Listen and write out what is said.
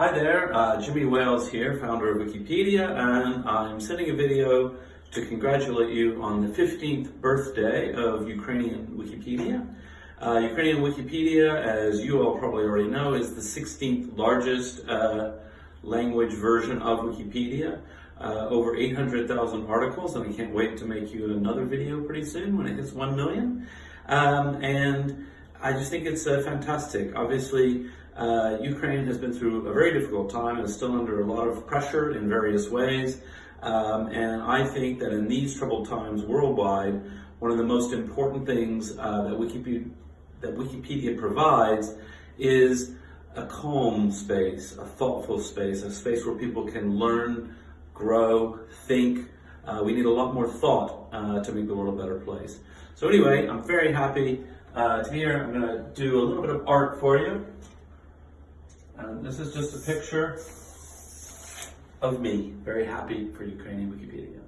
Hi there, uh, Jimmy Wales here, founder of Wikipedia, and I'm sending a video to congratulate you on the 15th birthday of Ukrainian Wikipedia. Uh, Ukrainian Wikipedia, as you all probably already know, is the 16th largest uh, language version of Wikipedia. Uh, over 800,000 articles, and I can't wait to make you another video pretty soon when it hits 1 million. Um, and I just think it's uh, fantastic. Obviously, uh, Ukraine has been through a very difficult time and is still under a lot of pressure in various ways. Um, and I think that in these troubled times worldwide, one of the most important things uh, that, Wikipedia, that Wikipedia provides is a calm space, a thoughtful space, a space where people can learn, grow, think. Uh, we need a lot more thought uh, to make the world a better place. So anyway, I'm very happy uh, here. I'm going to do a little bit of art for you. And this is just a picture of me, very happy for Ukrainian Wikipedia.